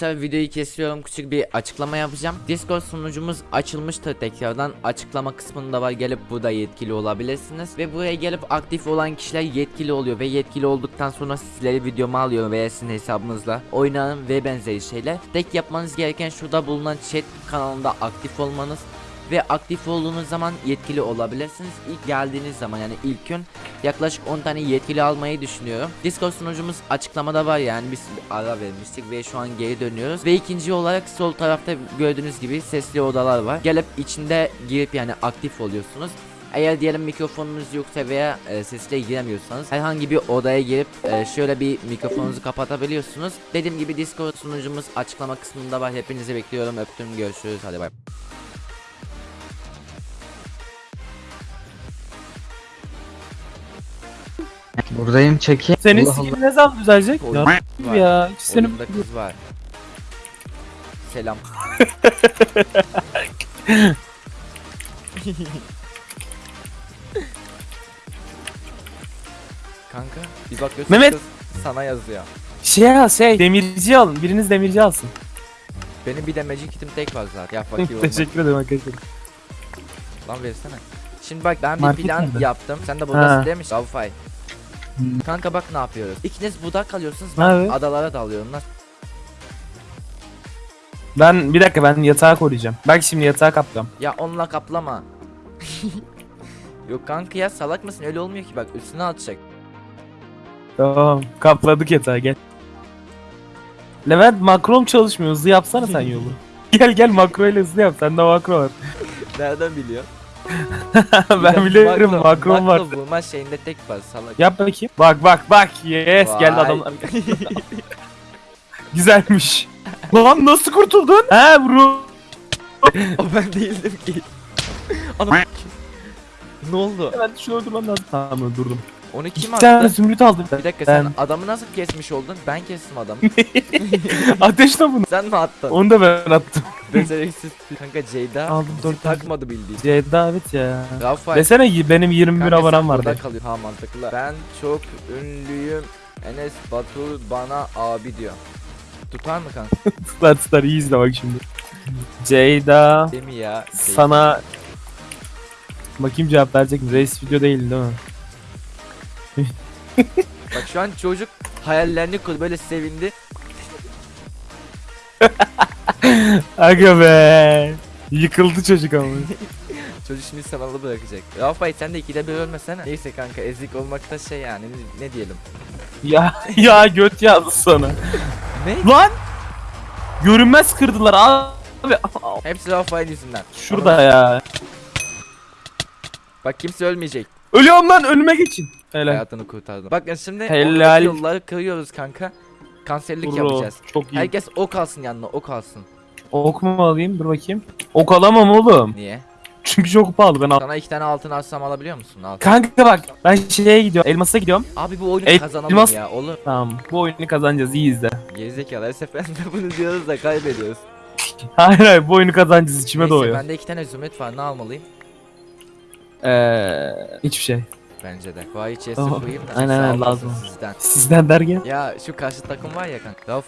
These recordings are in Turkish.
Tabi videoyu kesiyorum küçük bir açıklama yapacağım. Discord sunucumuz açılmıştır tekrardan. Açıklama kısmında var gelip burada yetkili olabilirsiniz. Ve buraya gelip aktif olan kişiler yetkili oluyor. Ve yetkili olduktan sonra sizleri videoma alıyor veya sizin hesabınızla oynarım ve benzeri şeyler. Tek yapmanız gereken şurada bulunan chat kanalında aktif olmanız ve aktif olduğunuz zaman yetkili olabilirsiniz. İlk geldiğiniz zaman yani ilk gün yaklaşık 10 tane yetkili almayı düşünüyorum. Discord sunucumuz açıklamada var yani biz ara vermiştik ve şu an geri dönüyoruz. Ve ikinci olarak sol tarafta gördüğünüz gibi sesli odalar var. Gelip içinde girip yani aktif oluyorsunuz. Eğer diyelim mikrofonunuz yoksa veya e, sesle giremiyorsanız herhangi bir odaya girip e, şöyle bir mikrofonunuzu kapatabiliyorsunuz. Dediğim gibi Discord sunucumuz açıklama kısmında var. Hepinizi bekliyorum. Öptüm. Görüşürüz. Hadi bay. Buradayım çekeyim. Senin Allah ne zaman düzelecek? Ya ya. Senin Oyunda kız var. Selam. Kanka bir bakıyorsun Mehmet! sana yazıyor. şey ya şey demirci alın. Biriniz demirci alsın. Benim bir de magic kitim tek var zaten. Ya fakir. Teşekkür ederim arkadaşlar. Lan versene. Şimdi bak ben bir Market plan nerede? yaptım. Sen de buradasın Ha. değil mi? Wi-Fi. Kanka bak ne yapıyoruz. İkiniz budak kalıyorsunuz. Ben Evet. adalara dalıyorum. Nasıl? Ben bir dakika ben yatağı koruyacağım. Bak şimdi yatağı kapacağım. Ya onunla kaplama. Yok kanka ya salak mısın? Öyle olmuyor ki bak üstüne atacak. Tamam kapladık yatağı gel. Levent makrom çalışmıyor hızlı yapsana sen yolu. gel gel makro ile hızlı yap sende makro var. Nereden biliyor? Ben biliyorum makrom var. Makro vurma şeyinde tek var salak. Yap bakayım. Bak bak bak yes geldi Vay. adamlar. Güzelmiş. Lan nasıl kurtuldun? He bro. o ben değildim ki. Ana Ne oldu? Ben öldürmem lazım. Tamam öldürdüm. Onu kim İki tane attı? zümrüt aldım. Bir dakika sen Ben- adamı nasıl kesmiş oldun? Ben kestim adamı. Ateşle bunu. sen mi attın? Onu da ben attım. Beceriksiz. Kanka Ceyda Aldım bizi dört tane. takmadı bildiğin. Ceyda evet ya. Rafael. Desene ki benim 21 Kanka sen abonem burada vardı. kalıyor. Ha mantıklı. Ben çok ünlüyüm. Enes Batur bana abi diyor. Tutar mı kanka? Tutar tutar iyi izle bak şimdi. Ceyda Değil mi ya? Ceyda. sana Bakayım cevap verecek mi? Reis video değil değil mi? Bak şu an çocuk hayallerini kurdu böyle sevindi. Aga be. Yıkıldı çocuk ama. Çocuk şimdi sanalı bırakacak. Rafael sen de ikide bir ölmesene. Neyse kanka ezik olmakta şey yani ne, ne diyelim. ya ya göt yazdı sana. Ne? Lan! Görünmez kırdılar abi. Hepsi Rafael yüzünden. Şurada ya. Bak kimse ölmeyecek. Ölüyorum lan önüme geçin. Helal. Hayatını kurtardım. Bakın şimdi Helal. yolları kırıyoruz kanka. Kanserlik Bro, yapacağız. Çok iyi. Herkes ok alsın yanına ok alsın. Ok mu alayım? Dur bakayım. Ok alamam oğlum. Niye? Çünkü çok pahalı ben al. Sana iki tane altın alsam alabiliyor musun? Al. Kanka bak ben şeye gidiyorum. Elmas'a gidiyorum. Abi bu oyunu El- kazanalım elmas- ya olur. Tamam. Bu oyunu kazanacağız. iyi izle. Gerizekalı her seferinde bunu diyoruz da kaybediyoruz. Hayır hayır bu oyunu kazanacağız. içime Neyse doğuyor. bende iki tane zümrüt var ne almalıyım? Eee hiçbir şey. Bence de. Tamam. koyayım da Aynen, aynen, lazım. Sizden. Sizden derken. Ya şu karşı takım var ya kanka.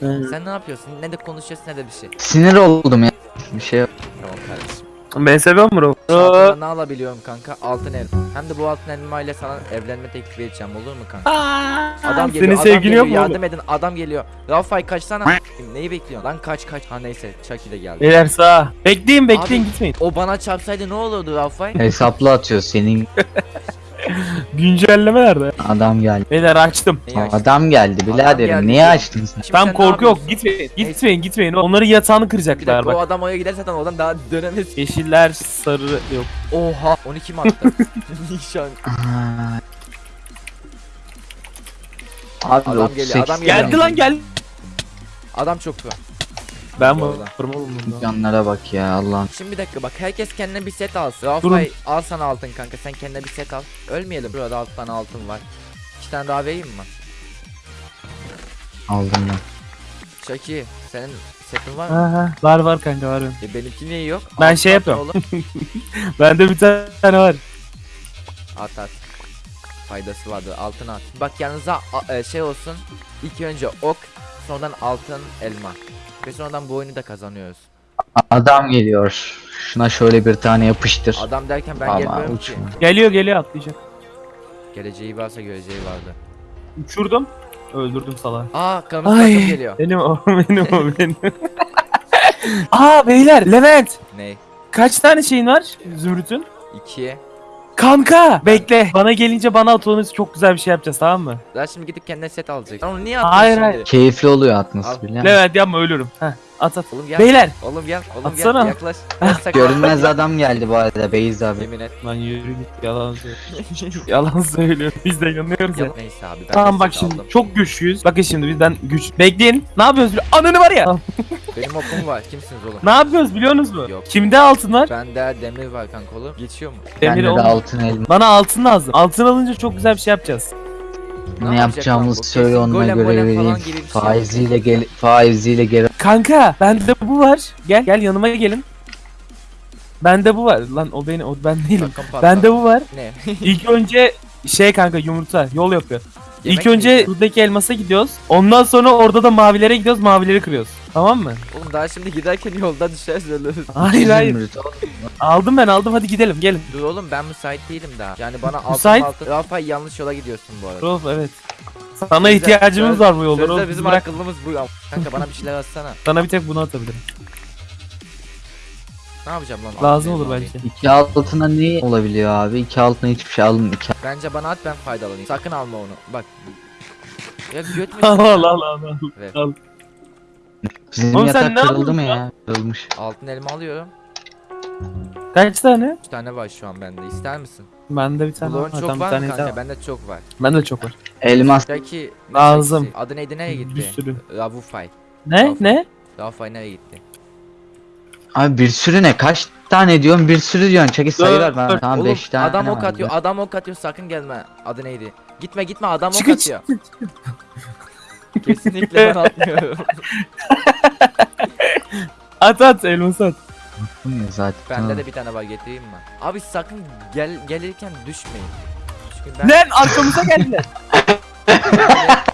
Hı. Sen ne yapıyorsun? Ne de konuşuyorsun ne de bir şey. Sinir oldum ya. Bir şey yok. Tamam kardeşim. Ben seviyorum bro. Altına ne alabiliyorum kanka? Altın elma. Hem de bu altın elma ile sana evlenme teklifi edeceğim olur mu kanka? Adam geliyor, Senin adam sevgilin geliyor, yok mu yardım oğlum? edin, adam geliyor. Rafael kaçsana. Neyi bekliyorsun? Lan kaç kaç. Ha neyse, Chucky de geldi. Beyler sağ. Bekleyin bekleyin Abi- gitmeyin. O bana çarpsaydı ne olurdu Rafael? Hesaplı atıyor senin Güncelleme nerede? adam geldi. Beyler açtım. Neyi açtın? Adam geldi biraderim. geldi. Niye açtın sen? Şimdi Tam sen ne korku yok. yapıyorsun? Gitmeyin. Gitmeyin gitmeyin. Onları yatağını Bir kıracaklar dakika o bak. adam oraya gider zaten oradan daha dönemez. Yeşiller sarı yok. Oha 12 mi attı? Nişan. Aa. Abi Adam 38 geliyor, adam geliyor. Geldi lan gel. Adam çok var. Ben Bu. Canlara bak ya Allah'ım. Şimdi bir dakika bak herkes kendine bir set alsın. Rafael al sana altın kanka sen kendine bir set al. Ölmeyelim. Burada 6 tane altın var. 2 tane daha vereyim mi? Aldım ben. Chucky senin setin var mı? Ha, ha. Var var kanka var benim. E, benimki niye yok? Ben Altın şey yapıyorum. Bende bir tane var. At at. Faydası vardır altın at. Bak yanınıza a- e, şey olsun. İlk önce ok sonradan altın elma. Ve sonradan bu oyunu da kazanıyoruz. Adam geliyor. Şuna şöyle bir tane yapıştır. Adam derken ben Ama gelmiyorum ki. uçma. Geliyor geliyor atlayacak. Geleceği varsa göreceği vardı. Uçurdum. Öldürdüm salağı. Aa kırmızı Ay. takım geliyor. Benim o benim o benim. Aa beyler Levent. Ne? Kaç tane şeyin var Zümrüt'ün? İkiye. Kanka bekle. Bana gelince bana at onu çok güzel bir şey yapacağız tamam mı? Daha şimdi gidip kendine set alacak. Onu niye attın Hayır, şimdi? hayır. Keyifli oluyor atması bile. Levent yapma ölürüm. Heh, at at. Oğlum gel. Beyler. Oğlum gel. Oğlum Atsana. gel. Yaklaş. Görünmez adam geldi bu arada Beyz abi. Yemin et. Lan yürü git yalan söylüyor. yalan söylüyor. Biz de inanıyoruz ya. Ya, neyse abi ben Tamam bak şimdi aldım. çok güçlüyüz. Bakın şimdi bizden güç. Bekleyin. Ne yapıyoruz? biliyor- Ananı var ya. Tamam. Benim okum var. Kimsiniz oğlum? Ne yapıyoruz biliyorsunuz mu? Yok. Kimde altın var? Bende demir var kanka oğlum. Geçiyor mu? Demir Bende de altın elma. Bana altın lazım. Altın alınca çok güzel bir şey yapacağız. Ne Ne bu? söyle golem göre vereyim. şey Faiziyle gel faiziyle geri. Kanka bende bu var. Gel gel yanıma gelin. Bende bu var. Lan o beni o ben değilim. Bende bu var. Ne? İlk önce şey kanka yumurta yol yapıyor. Yemek İlk önce buradaki elmasa gidiyoruz. Ondan sonra orada da mavilere gidiyoruz. Mavileri kırıyoruz. Tamam mı? Oğlum daha şimdi giderken yolda düşeriz ölürüz. Hayır hayır. Aldım ben aldım hadi gidelim gelin. Dur oğlum ben müsait değilim daha. Yani bana altın Müsait- altın. Rafa yanlış yola gidiyorsun bu arada. Rolf evet. Sana ihtiyacımız söz- var bu yolda. Sözde bizim bırak. akıllımız bu ya. Kanka bana bir şeyler atsana. Sana bir tek bunu atabilirim. Ne yapacağım lan? Lazım olur elmayı? belki. İki altına ne olabiliyor abi? İki altına hiçbir şey alın. İki... Bence bana at ben faydalanayım. Sakın alma onu. Bak. Ya göt mü? al al al al. Evet. al. Bizim Oğlum sen yatak ne kırıldı mı ya? Kırılmış. Altın elma alıyorum. Kaç tane? 3 tane var şu an bende. İster misin? Bende bir tane Bulon var. çok Tamam, bir var mı tane kanka? daha var. Bende çok var. Bende çok var. Elmas. Peki. ne Lazım. Adı neydi nereye gitti? Bir sürü. Ravufay. Ne? Tamam. Ne? Ravufay nereye gitti? Abi bir sürü ne? Kaç tane diyorsun? Bir sürü diyorsun. Çekil sayı ver bana. Dört. Tamam Oğlum 5 tane adam ok var. atıyor. Adam ok atıyor. Sakın gelme. Adı neydi? Gitme gitme adam ok atıyor. Kesinlikle ben atmıyorum. At at elması at. Bu ne zaten? Bende de bir tane var getireyim mi? Abi sakın gel gelirken düşmeyin. Çünkü ben, Lan arkamıza geldiler.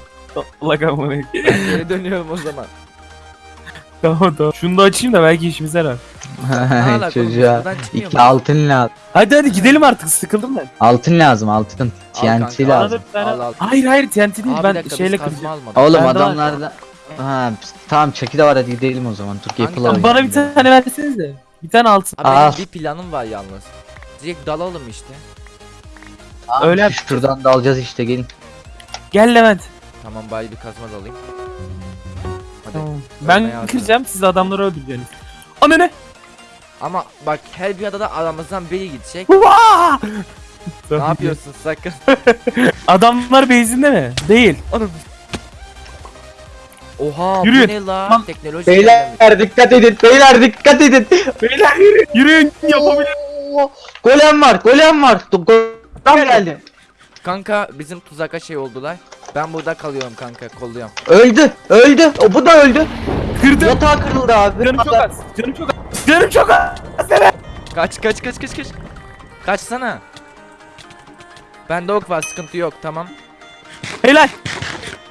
Allah kahretsin. geri dönüyorum o zaman. tamam tamam. Şunu da açayım da belki işimize yarar. Çocuğa. çıkmıyor İki altın lazım. Hadi hadi gidelim artık sıkıldım ben. Altın lazım altın. Al kanka, lazım. tane... Al, al. Hayır hayır TNT değil Abi bir ben dakika, şeyle biz kazma kıracağım. almadık. Oğlum adamlarda... Ha, tamam çeki de var hadi gidelim o zaman. Dur Kanka, yapıla Alayım Bana bir ben. tane versenize. Bir tane altın. Abi benim bir planım var yalnız. Direkt dalalım işte. Öyle yap. Şuradan da alacağız işte gelin. Gel Levent. Tamam bari bir kazma da alayım. Hadi. Tamam. Ben kıracağım siz adamları öldüreceksiniz. Ana ne? Ama bak her bir adada aramızdan biri gidecek. Ne yapıyorsun sakın? Adamlar base'inde mi? Değil. Anam. Oha Yürü. bu ne la? Tamam. Teknoloji. Beyler dikkat edin. Beyler dikkat edin. Beyler yürü. Yürüyün yapabilir. Golem var. Golem var. Do- Golem geldi. Kanka bizim tuzaka şey oldular. Ben burada kalıyorum kanka kolluyorum. Öldü. Öldü. O bu da öldü. Kırdım. Yatağı kırıldı abi. Canım çok az. Canım çok az. Canım çok az. Kaç kaç kaç kaç kaç. Kaçsana. Bende ok var sıkıntı yok tamam. Helal.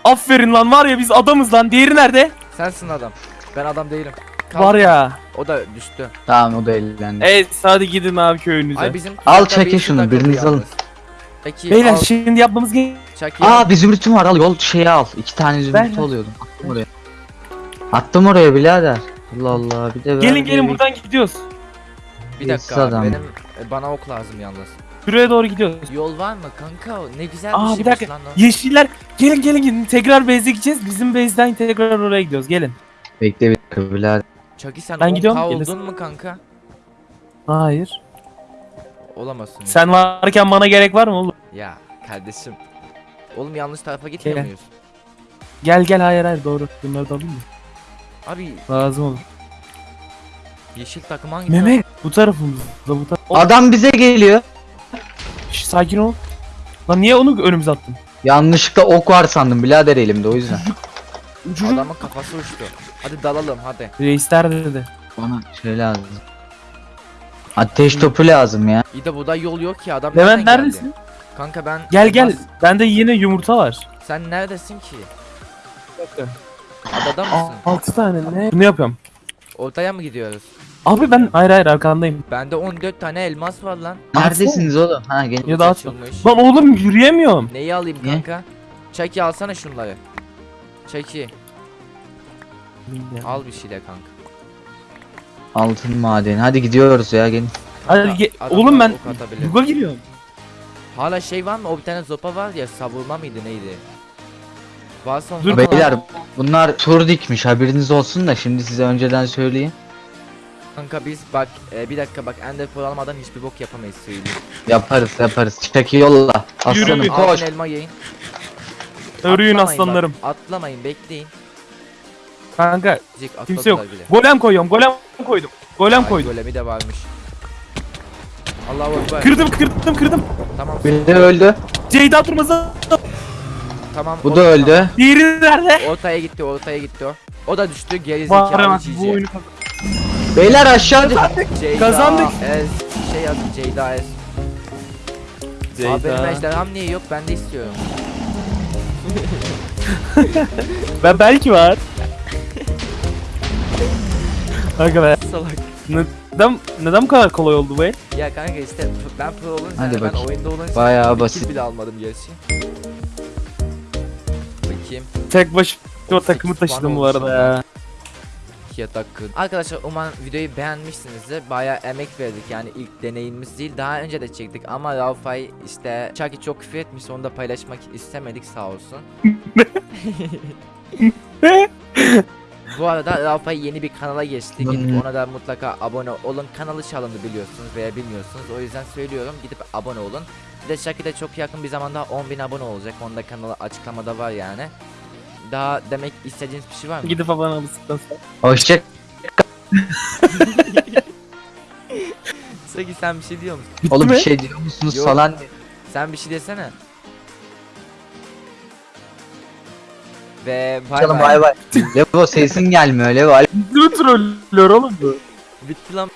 Aferin lan var ya biz adamız lan. Diğeri nerede? Sensin adam. Ben adam değilim. Kal. Var ya. O da düştü. Tamam o da ellendi. Evet hadi gidin abi köyünüze. Ay bizim Al çekin şunu, biriniz yalnız. alın. Peki Beyler al şimdi yapmamız gereken Chucky Aa bir zümrütüm var al yol şeyi al. İki tane zümrüt ver. oluyordum. Attım oraya. Attım oraya birader. Allah Allah bir de Gelin gelin buradan gidiyoruz. bir dakika abi, adam. benim e, bana ok lazım yalnız. Şuraya doğru gidiyoruz. Yol var mı kanka? Ne güzel Aa, bir bir şeymiş dakika. lan o. Yeşiller gelin gelin gelin tekrar base'e gideceğiz. Bizim base'den tekrar oraya gidiyoruz. Gelin. Bekle bir dakika birader. Chucky sen Ben 10K gidiyorum, oldun gelirsin. mu kanka? Hayır. Olamazsın. Sen varken bana gerek var mı oğlum? Ya kardeşim. Oğlum yanlış tarafa gitmiyor Gel. muyuz? Gel gel hayır hayır doğru. Bunları da alayım mı? Abi Lazım olur. yeşil takım hangi Mehmet bu tarafımızda bu taraf. Adam bize geliyor. Şş, sakin ol. Lan niye onu önümüze attın? Yanlışlıkla ok var sandım birader elimde o yüzden. Ucunu. Adamın kafası uçtu. Hadi dalalım hadi. Reisler dedi. Bana şey lazım. Ateş topu lazım ya. İyi de burada yol yok ki adam Levent nereden neredesin? geldi? Kanka ben Gel gel. Bende yine yumurta var. Sen neredesin ki? Adada mısın? 6 tane ne? Bunu yapıyorum. Ortaya mı gidiyoruz? Abi ben hayır hayır arkandayım. Bende 14 tane elmas var lan. Neredesiniz oğlum? Ha gelin. Ya da. Açılmış. Lan oğlum yürüyemiyorum. Neyi alayım Ne? kanka? Çaki alsana şunları. Çaki al bir şeyler kanka. Altın madeni. Hadi gidiyoruz ya gelin. Hadi ge- Adamlar oğlum ben ok atabilir. buga giriyorum. Hala şey var mı? O bir tane zopa var ya savurma mıydı neydi? Dur. Beyler bunlar tur dikmiş haberiniz olsun da şimdi size önceden söyleyeyim. Kanka biz bak e, bir dakika bak Ender Pearl almadan hiçbir bok yapamayız söyleyeyim. Yaparız yaparız. Çeki yolla. Aslanım Yürü. koş. Elma yiyin. Örüyün Atlamayın aslanlarım. Bak, atlamayın bekleyin. Kanka Cik kimse yok. atladılar bile. Golem koyuyorum. Golem koydum. Golem Ay, koydum. Golemi de varmış. Allahu Ekber. Kırdım kırdım kırdım. Tamam. Biri de öldü. Ceyda durmazı. Tamam. Bu da öldü. Diğeri nerede? Ortaya gitti, ortaya gitti o. O da düştü geri zekalı bu oyunu Beyler aşağı Ceyda Kazandık. Ez, şey yazdım Ceyda Ez. Abi benim ejderham niye yok ben de istiyorum. Ben belki var. Kanka be. Salak. Neden, neden bu kadar kolay oldu bu el? Ya kanka işte ben pro olunca Hadi yani ben bakayım. oyunda olunca Bayağı bir basit. kill bile almadım gerçi. Tek başıma takımı taşıdım bu arada ya. Yatak Arkadaşlar umarım videoyu beğenmişsinizdir. Bayağı emek verdik yani ilk deneyimimiz değil. Daha önce de çektik ama Raufay işte Chucky çok küfür etmiş onu da paylaşmak istemedik sağ olsun. Bu arada Raufay yeni bir kanala geçti. Gidip ona da mutlaka abone olun. Kanalı çalındı biliyorsunuz veya bilmiyorsunuz. O yüzden söylüyorum gidip abone olun. Bir de Chucky de çok yakın bir zamanda 10.000 abone olacak. Onun da kanalı açıklamada var yani. Daha demek istediğiniz bir şey var mı? Gidip abone alırsan sonra. Hoşça Chucky sen bir şey diyor musun? Bitti Oğlum mi? bir şey diyor musunuz Yok. falan. Sen bir şey desene. Ve bay Canım bay. bay bay. Levo sesin gelmiyor Levo. Mi trollüyor oğlum bu? Bitti lan.